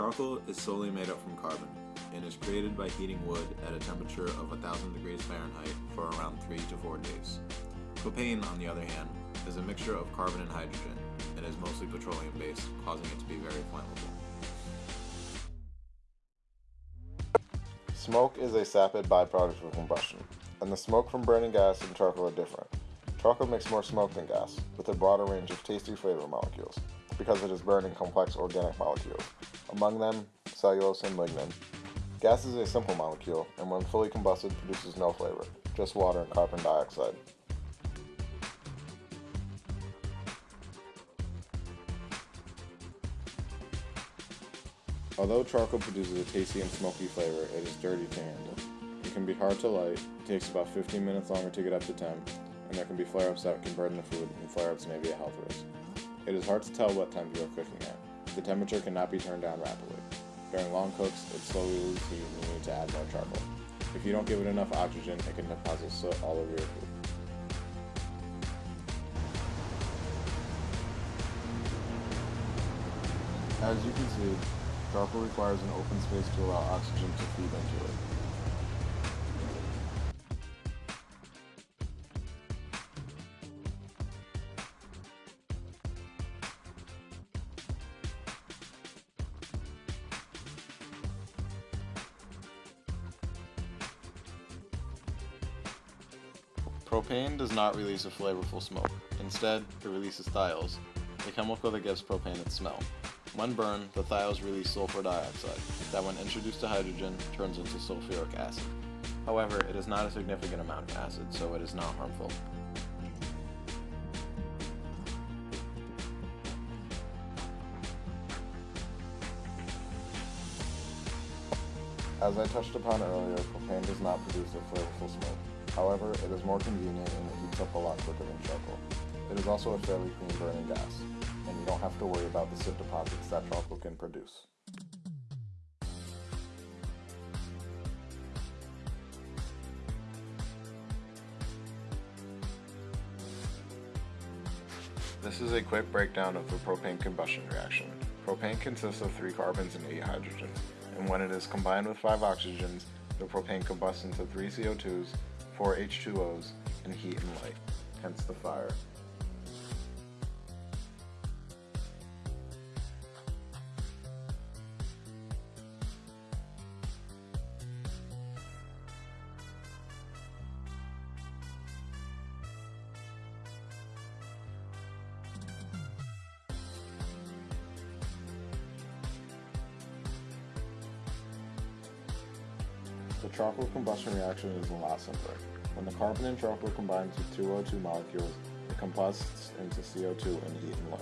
Charcoal is solely made up from carbon and is created by heating wood at a temperature of 1000 degrees Fahrenheit for around 3 to 4 days. Propane, on the other hand, is a mixture of carbon and hydrogen and is mostly petroleum based, causing it to be very flammable. Smoke is a sapid byproduct of combustion, and the smoke from burning gas and charcoal are different. Charcoal makes more smoke than gas, with a broader range of tasty flavor molecules, because it is burning complex organic molecules, among them cellulose and lignin. Gas is a simple molecule, and when fully combusted produces no flavor, just water and carbon dioxide. Although charcoal produces a tasty and smoky flavor, it is dirty to handle. It can be hard to light, it takes about 15 minutes longer to get up to temp, and there can be flare-ups that can burn the food, and flare-ups may be a health risk. It is hard to tell what temp you are cooking at. The temperature cannot be turned down rapidly. During long cooks, it slowly loses heat and you need to add more charcoal. If you don't give it enough oxygen, it can deposit soot all over your food. As you can see, charcoal requires an open space to allow oxygen to feed into it. Propane does not release a flavorful smoke. Instead, it releases thiols, a chemical that gives propane its smell. When burned, the thiols release sulfur dioxide, that when introduced to hydrogen, turns into sulfuric acid. However, it is not a significant amount of acid, so it is not harmful. As I touched upon earlier, propane does not produce a flavorful smoke. However, it is more convenient and it heats up a lot quicker than charcoal. It is also a fairly clean burning gas, and you don't have to worry about the soot deposits that charcoal can produce. This is a quick breakdown of the propane combustion reaction. Propane consists of 3 carbons and 8 hydrogens, and when it is combined with 5 oxygens, the propane combusts into 3 CO2s, 4 H2Os, and heat and light, hence the fire. The charcoal combustion reaction is a lot simpler. When the carbon in charcoal combines with two O2 molecules, it combusts into CO2 and heat and light.